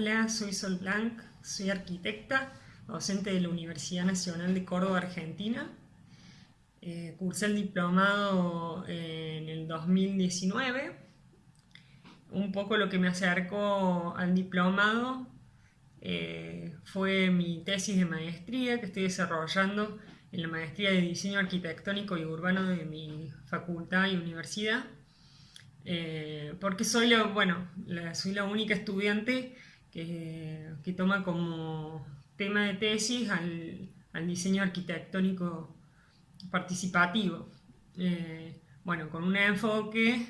Hola, soy Sol Blanc, soy arquitecta, docente de la Universidad Nacional de Córdoba, Argentina. Eh, cursé el diplomado en el 2019. Un poco lo que me acercó al diplomado eh, fue mi tesis de maestría que estoy desarrollando en la maestría de diseño arquitectónico y urbano de mi facultad y universidad. Eh, porque soy la, bueno, soy la única estudiante que, toma como tema de tesis al, diseño arquitectónico participativo. Eh, bueno, con un enfoque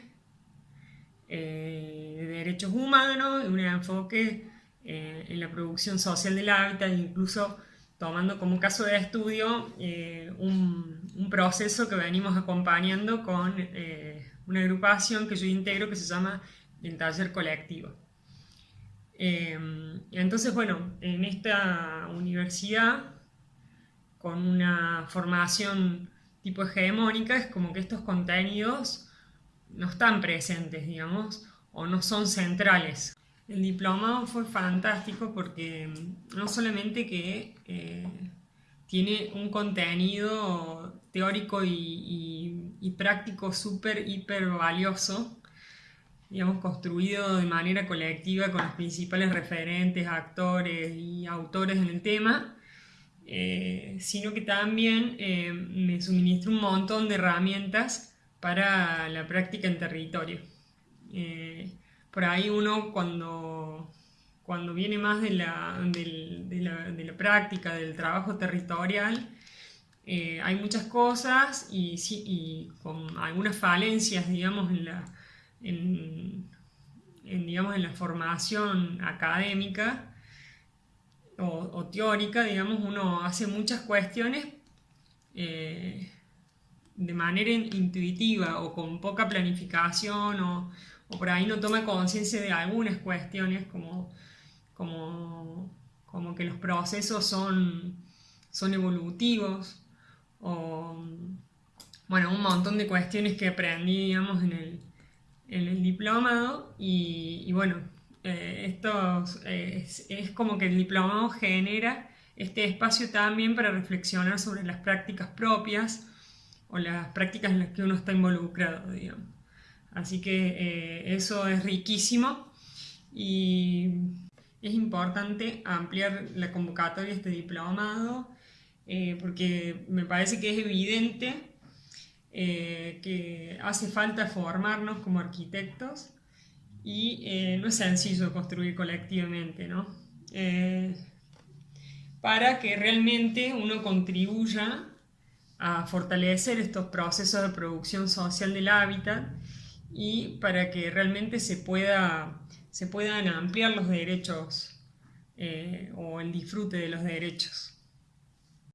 eh, de derechos humanos un enfoque en la producción social del hábitat, incluso tomando como caso de estudio un, un, proceso que venimos acompañando con una agrupación que yo integro que se llama el taller colectivo. Em, entonces, bueno, en esta universidad, con una formación tipo hegemónica, es como que estos contenidos no están presentes, digamos, o no son centrales. El diplomado fue fantástico porque no solamente que eh, tiene un contenido teórico y, práctico súper, hiper valioso, digamos, construido de manera colectiva con los principales referentes, actores y autores en el tema, eh, sino que también eh, me suministra un montón de herramientas para la práctica en territorio. Eh, por ahí uno cuando cuando viene más de la, de la, práctica, del trabajo territorial, hay muchas cosas y, y, con algunas falencias, digamos, en la, en, digamos, en la formación académica o, teórica, digamos, uno hace muchas cuestiones eh, de manera intuitiva o con poca planificación o, o por ahí no toma conciencia de algunas cuestiones como como, como que los procesos son, son evolutivos, o bueno, un montón de cuestiones que aprendí, digamos, en el, en el diplomado, y, bueno, eh, esto es, es, como que el diplomado genera este espacio también para reflexionar sobre las prácticas propias o las prácticas en las que uno está involucrado, digamos. Así que eh, eso es riquísimo y es importante ampliar la convocatoria de este diplomado eh, porque me parece que es evidente eh, que hace falta formarnos como arquitectos y eh, no es sencillo construir colectivamente, ¿no? para que realmente uno contribuya a fortalecer estos procesos de producción social del hábitat y para que realmente se pueda se puedan ampliar los derechos eh, o el disfrute de los derechos.